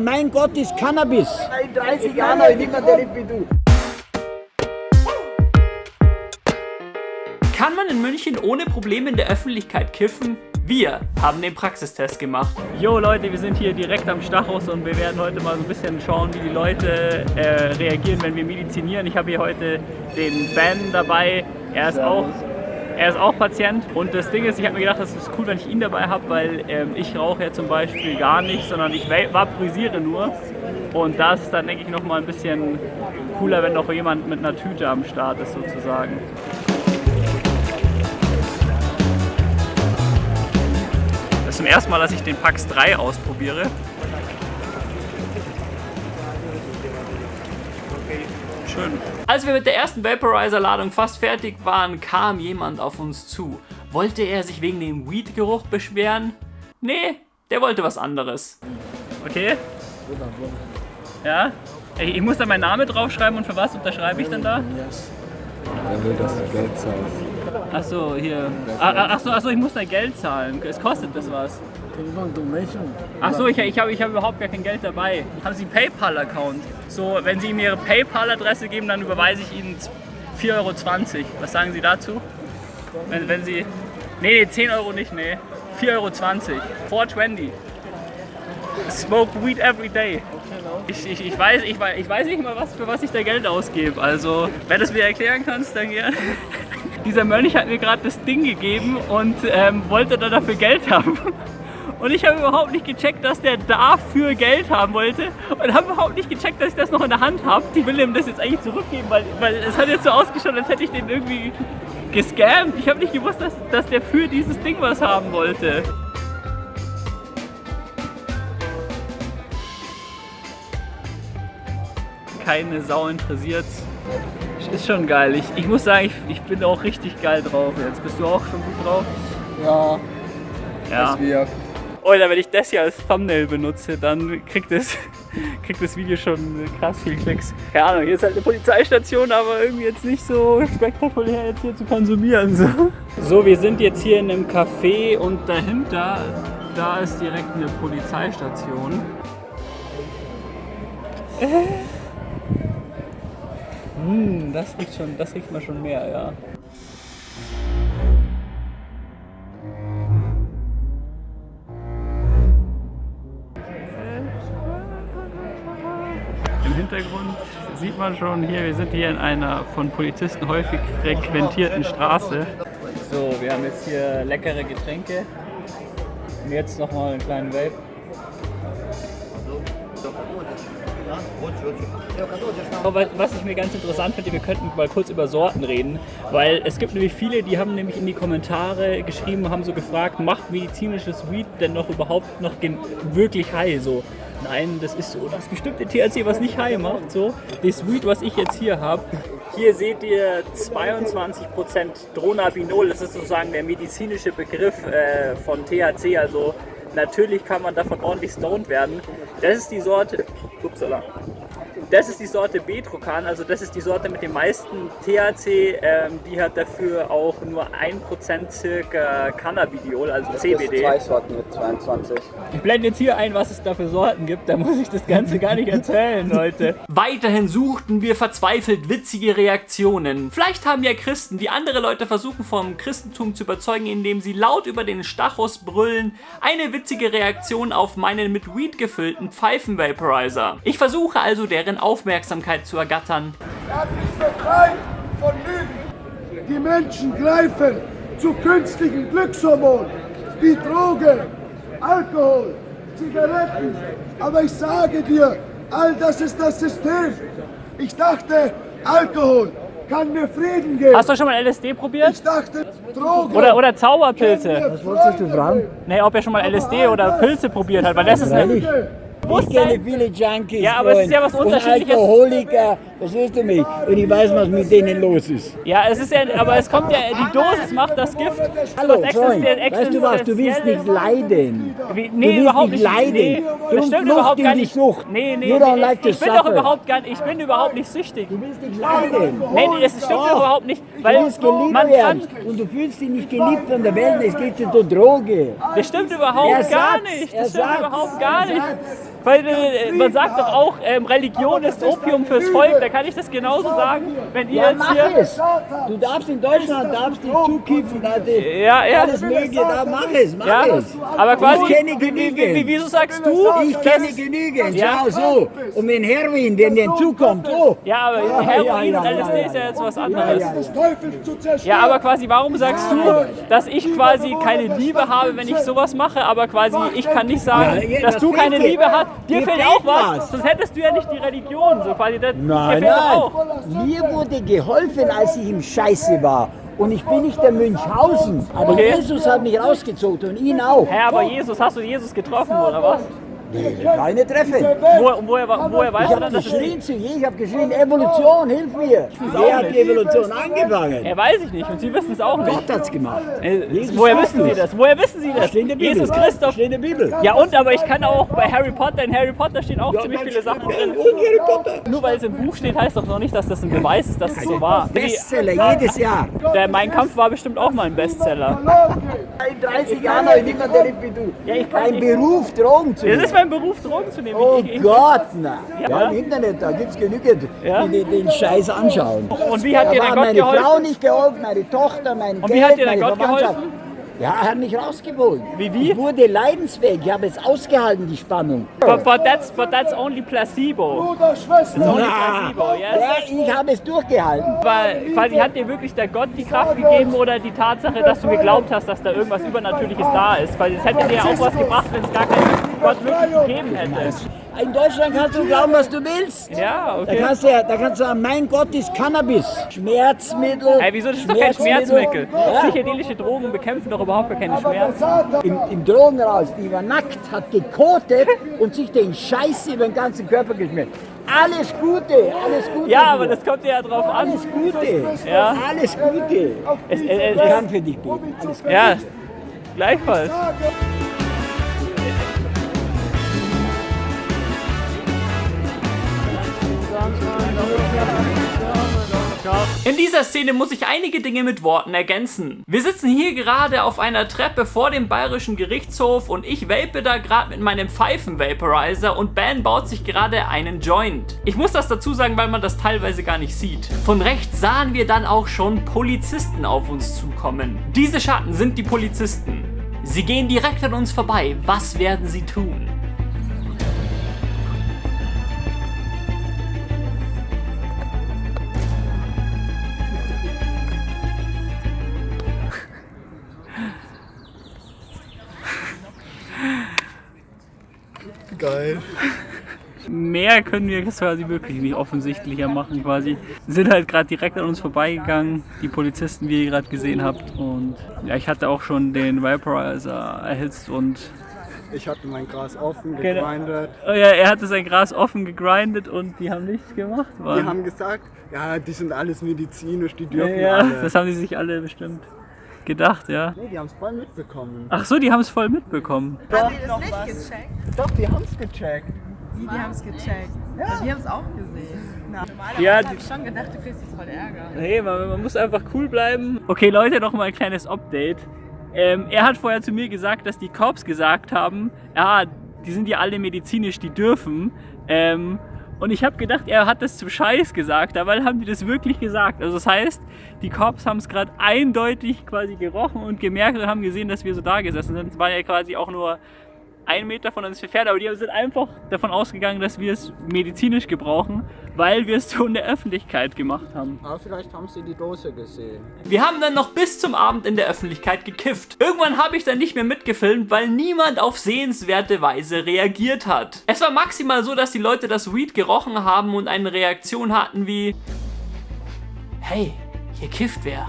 Mein Gott ist Cannabis. In 30 Jahren habe ich nicht mehr erlebt wie du. Kann man in München ohne Probleme in der Öffentlichkeit kiffen? Wir haben den Praxistest gemacht. Jo Leute, wir sind hier direkt am Stachus und wir werden heute mal so ein bisschen schauen, wie die Leute äh, reagieren, wenn wir medizinieren. Ich habe hier heute den Ben dabei. Er ist auch er ist auch Patient und das Ding ist, ich habe mir gedacht, das ist cool, wenn ich ihn dabei habe, weil ähm, ich rauche ja zum Beispiel gar nicht, sondern ich vaporisiere nur. Und da ist es dann, denke ich, nochmal ein bisschen cooler, wenn noch jemand mit einer Tüte am Start ist sozusagen. Das ist zum ersten Mal, dass ich den Pax 3 ausprobiere. Schön. Als wir mit der ersten Vaporizer-Ladung fast fertig waren, kam jemand auf uns zu. Wollte er sich wegen dem Weed-Geruch beschweren? Nee, der wollte was anderes. Okay? Ja? Ich muss da meinen Namen draufschreiben und für was unterschreibe ich dann da? Er will, dass du Geld zahlst. Achso, hier. Achso, ach so, ich muss da Geld zahlen. Es kostet das was. Achso, ich, ich habe ich hab überhaupt gar kein Geld dabei. Haben Sie einen PayPal-Account? So, wenn Sie mir Ihre PayPal-Adresse geben, dann überweise ich Ihnen 4,20 Euro. Was sagen Sie dazu? Wenn, wenn Sie... Nee, nee, 10 Euro nicht, nee. 4,20 Euro. 4,20. Smoke weed every day. Ich, ich, ich, weiß, ich, ich weiß nicht mal, was, für was ich da Geld ausgebe. Also, wenn du es mir erklären kannst, dann gerne. Dieser Mönch hat mir gerade das Ding gegeben und ähm, wollte dann dafür Geld haben. Und ich habe überhaupt nicht gecheckt, dass der dafür Geld haben wollte. Und habe überhaupt nicht gecheckt, dass ich das noch in der Hand habe. Die will ihm das jetzt eigentlich zurückgeben, weil, weil es hat jetzt so ausgeschaut, als hätte ich den irgendwie gescammt. Ich habe nicht gewusst, dass, dass der für dieses Ding was haben wollte. Keine Sau interessiert. Ist schon geil. Ich, ich muss sagen, ich, ich bin auch richtig geil drauf jetzt. Bist du auch schon gut drauf? Ja. Ja. Oder wenn ich das hier als Thumbnail benutze, dann kriegt das, kriegt das Video schon krass viel Klicks. Keine Ahnung, hier ist halt eine Polizeistation, aber irgendwie jetzt nicht so spektakulär jetzt hier zu konsumieren. So, so wir sind jetzt hier in einem Café und dahinter, da ist direkt eine Polizeistation. Äh. Hm, das riecht schon, das riecht man schon mehr, ja. Sieht man schon hier, wir sind hier in einer von Polizisten häufig frequentierten Straße. So, wir haben jetzt hier leckere Getränke und jetzt nochmal einen kleinen Vape. Aber was ich mir ganz interessant finde, wir könnten mal kurz über Sorten reden, weil es gibt nämlich viele, die haben nämlich in die Kommentare geschrieben, haben so gefragt, macht medizinisches Weed denn noch überhaupt noch wirklich high? So, nein, das ist so das bestimmte THC, was nicht high macht. So, das Weed, was ich jetzt hier habe, hier seht ihr 22% Dronabinol, das ist sozusagen der medizinische Begriff äh, von THC, also natürlich kann man davon ordentlich stoned werden. Das ist die Sorte, upsala, das ist die Sorte Betrokan, also das ist die Sorte mit dem meisten THC, ähm, die hat dafür auch nur 1% circa Cannabidiol, also CBD. zwei Sorten mit 22. Ich blende jetzt hier ein, was es da für Sorten gibt, da muss ich das Ganze gar nicht erzählen, Leute. Weiterhin suchten wir verzweifelt witzige Reaktionen. Vielleicht haben ja Christen, die andere Leute versuchen vom Christentum zu überzeugen, indem sie laut über den Stachus brüllen, eine witzige Reaktion auf meinen mit Weed gefüllten Pfeifen-Vaporizer. Ich versuche also deren Aufmerksamkeit zu ergattern. Er ist befreit von Lügen. Die Menschen greifen zu künstlichen Glückshormonen wie Drogen, Alkohol, Zigaretten. Aber ich sage dir, all das ist das System. Ich dachte, Alkohol kann mir Frieden geben. Hast du schon mal LSD probiert? Ich dachte, Drogen. Oder, oder Zauberpilze? Was wolltest du fragen? Nee, ob er schon mal LSD oder Pilze probiert hat, weil das ist eine... Ich kenne viele Junkies Ja, aber es ist ja was und Unterschiedliches. Alkoholiker, verstehst du mich? Und ich weiß, was mit denen los ist. Ja, es ist ja, aber es kommt ja, die Dosis macht das Gift. Hallo, Was Freund, weißt du was, du willst nicht leiden. Wie, Du nee, willst überhaupt nicht nicht. leiden. Nee, Drum das stimmt überhaupt gar nicht. Sucht. Nee, nee, nee, like ich, bin doch überhaupt gar ich bin überhaupt nicht süchtig. Du willst nicht leiden. Nee, nee, das stimmt Doch. überhaupt nicht. Du Weil willst geliebt man kann, und du fühlst dich nicht geliebt von der Welt, es geht dir um Droge. das stimmt überhaupt gar Ersatz, nicht. Das stimmt Ersatz, überhaupt gar nicht. Ersatz. Weil äh, man sagt doch auch, ähm, Religion ist Opium fürs Volk. Da kann ich das genauso sagen, wenn ihr Ja, jetzt hier... es. Du darfst in Deutschland darfst dich zukiffen, Ja, ja. alles mögliche, da mach es, mach Ja, es. aber quasi, Ich kenne wie, wie, wie, genügend. wieso sagst du, Ich kenne genügend, Ja. so. Und wenn Heroin, wenn der zukommt, so. ja, aber Heroin und LSD ist ja jetzt was anderes. ja, aber quasi, warum sagst du, dass ich quasi keine Liebe habe, wenn ich sowas mache, aber quasi ich kann nicht sagen, dass das du keine. Liebe hast. Dir fehlt fehlt auch was, was. sonst hättest du ja nicht die Religion. So quasi, das, Nein, doch auch. nein. Mir wurde geholfen, als ich im Scheiße war. Und ich bin nicht der Münchhausen. Aber Okay. Jesus hat mich rausgezogen und ihn auch. Hä, aber Jesus, hast du Jesus getroffen oder was? Keine Treffen. Wo, woher, woher weißt Ich du habe dann, dass es geschrien zu je, ich habe geschrien, Evolution, hilf mir. Wer hat die Evolution angefangen? Ja, weiß ich nicht und Sie wissen es auch nicht. Gott hat's gemacht. Äh, Jesus Woher wissen Sie es. das? Woher wissen Sie das? Steht in der Bibel. Jesus Christoph. Steht in der Bibel. Ja und, aber ich kann auch bei Harry Potter, in Harry Potter stehen auch ziemlich viele Sachen drin. Und Harry Potter. Nur weil es im Buch steht, heißt doch noch nicht, dass das ein Beweis ist, dass es so war. Bestseller jedes Jahr. Der Mein Kampf war bestimmt auch mal ein Bestseller. In 30 Jahren habe ich nicht mehr erlebt wie du. Ja, ich kann Ein nicht. Beruf, Drogen zu Das nehmen. Ist mein Beruf, Drogen zu nehmen. Oh Ich- ich- Gott, na. Ja. Ja, im Internet, da gibt's genügend, Ja. die den, den Scheiß anschauen. Und wie hat Da dir der Gott meine geholfen? Frau nicht geholfen, meine Tochter, mein Und Geld, wie hat dir der meine Gott geholfen? Ja, er hat mich rausgeholt. Wie, wie? Ich wurde leidensfähig, ich habe es ausgehalten, die Spannung. But, but, that's, but that's only placebo. Bruder, Schwester. Only Na, placebo, yes? ja, ich habe es durchgehalten. Aber quasi hat dir wirklich der Gott die Kraft gegeben oder die Tatsache, dass du geglaubt hast, dass da irgendwas Übernatürliches da ist? Weil es hätte dir ja auch was gebracht, wenn es gar keinen Gott wirklich gegeben hätte. In Deutschland kannst du glauben, was du willst. Ja, Da okay. kannst, du, ja- da kannst du sagen, mein Gott ist Cannabis, Schmerzmittel. Ey, wieso? Das ist doch kein Schmerzmittel. Psychedelische Drogen bekämpfen doch überhaupt gar keine Schmerzen. Im, Im Drogenhaus, die war nackt, hat gekotet und sich den Scheiß über den ganzen Körper geschmiert. Alles Gute, alles Gute. Ja, aber das kommt ja drauf an. Alles Gute. Ja. Alles Gute. Es, es, Ich es, kann für dich beten. Alles Gute. ja, gleichfalls. In dieser Szene muss ich einige Dinge mit Worten ergänzen. Wir sitzen hier gerade auf einer Treppe vor dem bayerischen Gerichtshof und ich vape da gerade mit meinem Pfeifen-Vaporizer und Ben baut sich gerade einen Joint. Ich muss das dazu sagen, weil man das teilweise gar nicht sieht. Von rechts sahen wir dann auch schon Polizisten auf uns zukommen. Diese Schatten sind die Polizisten. Sie gehen direkt an uns vorbei. Was werden sie tun? Geil. Mehr können wir quasi wirklich nicht offensichtlicher machen quasi. Sind halt gerade direkt an uns vorbeigegangen, die Polizisten, wie ihr gerade gesehen habt. Und ja, ich hatte auch schon den Vaporizer erhitzt und Ich hatte mein Gras offen, Genau. gegrindet. oh ja, er hatte sein Gras offen gegrindet und die haben nichts gemacht. Die Mann. haben gesagt, ja, die sind alles medizinisch, die ja, dürfen ja, alle. das haben die sich alle bestimmt gedacht, ja. nee, die haben es voll mitbekommen. Ach so, die haben es voll mitbekommen. Haben die das nicht gecheckt? Doch, die haben es gecheckt. Die, die haben es gecheckt. Ja. Die haben es auch gesehen. Na, normalerweise Ja, hab die- ich schon gedacht, du kriegst jetzt voll Ärger. Nee, man, man muss einfach cool bleiben. Okay, Leute, noch mal ein kleines Update. Ähm, er hat vorher zu mir gesagt, dass die Cops gesagt haben, ja, die sind ja alle medizinisch, die dürfen. Ähm, und ich habe gedacht, er hat das zum Scheiß gesagt, dabei haben die das wirklich gesagt. Also das heißt, die Cops haben es gerade eindeutig quasi gerochen und gemerkt und haben gesehen, dass wir so da gesessen sind. Es war ja quasi auch nur ein Meter von uns entfernt, aber die sind einfach davon ausgegangen, dass wir es medizinisch gebrauchen, weil wir es so in der Öffentlichkeit gemacht haben. Aber vielleicht haben sie die Dose gesehen. Wir haben dann noch bis zum Abend in der Öffentlichkeit gekifft. Irgendwann habe ich dann nicht mehr mitgefilmt, weil niemand auf sehenswerte Weise reagiert hat. Es war maximal so, dass die Leute das Weed gerochen haben und eine Reaktion hatten wie Hey, hier kifft wer.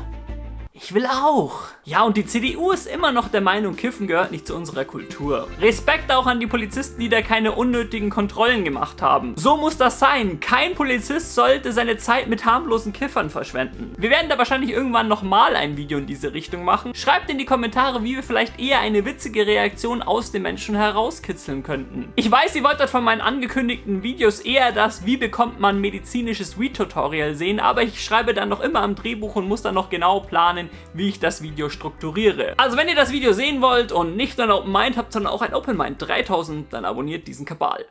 Ich will auch. Ja, und die CDU ist immer noch der Meinung, Kiffen gehört nicht zu unserer Kultur. Respekt auch an die Polizisten, die da keine unnötigen Kontrollen gemacht haben. So muss das sein. Kein Polizist sollte seine Zeit mit harmlosen Kiffern verschwenden. Wir werden da wahrscheinlich irgendwann nochmal ein Video in diese Richtung machen. Schreibt in die Kommentare, wie wir vielleicht eher eine witzige Reaktion aus den Menschen herauskitzeln könnten. Ich weiß, ihr wolltet von meinen angekündigten Videos eher das, wie bekommt man medizinisches Weed-Tutorial sehen, aber ich schreibe dann noch immer am Drehbuch und muss dann noch genau planen, wie ich das Video strukturiere. Also wenn ihr das Video sehen wollt und nicht nur ein Open Mind habt, sondern auch ein Open Mind 3000, dann abonniert diesen Kabal.